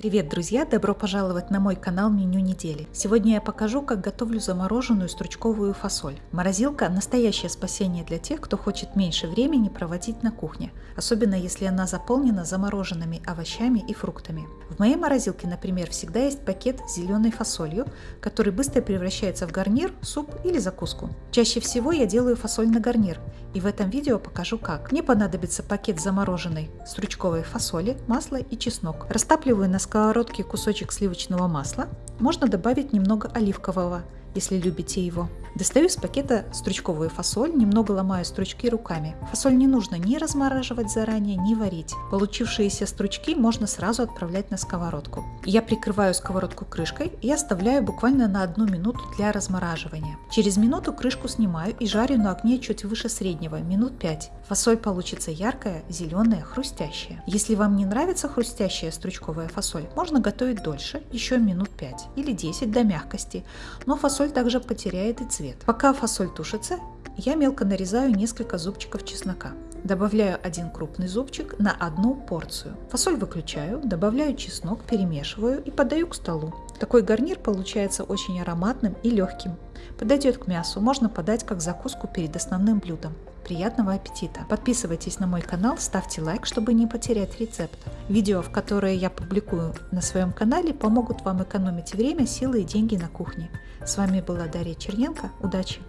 Привет, друзья! Добро пожаловать на мой канал Меню недели. Сегодня я покажу, как готовлю замороженную стручковую фасоль. Морозилка – настоящее спасение для тех, кто хочет меньше времени проводить на кухне, особенно если она заполнена замороженными овощами и фруктами. В моей морозилке, например, всегда есть пакет с зеленой фасолью, который быстро превращается в гарнир, суп или закуску. Чаще всего я делаю фасоль на гарнир, и в этом видео покажу как. Мне понадобится пакет замороженной стручковой фасоли, масло и чеснок. Растапливаю на сковородке кусочек сливочного масла. Можно добавить немного оливкового, если любите его. Достаю из пакета стручковую фасоль, немного ломаю стручки руками. Фасоль не нужно ни размораживать заранее, ни варить. Получившиеся стручки можно сразу отправлять на сковородку. Я прикрываю сковородку крышкой и оставляю буквально на одну минуту для размораживания. Через минуту крышку снимаю и жарю на огне чуть выше среднего, минут 5. Фасоль получится яркая, зеленая, хрустящая. Если вам не нравится хрустящая стручковая фасоль, можно готовить дольше, еще минут 5 или 10 до мягкости, но фасоль также потеряет и цвет. Пока фасоль тушится, я мелко нарезаю несколько зубчиков чеснока. Добавляю один крупный зубчик на одну порцию. Фасоль выключаю, добавляю чеснок, перемешиваю и подаю к столу. Такой гарнир получается очень ароматным и легким. Подойдет к мясу, можно подать как закуску перед основным блюдом. Приятного аппетита! Подписывайтесь на мой канал, ставьте лайк, чтобы не потерять рецепт. Видео, в которые я публикую на своем канале, помогут вам экономить время, силы и деньги на кухне. С вами была Дарья Черненко. Удачи!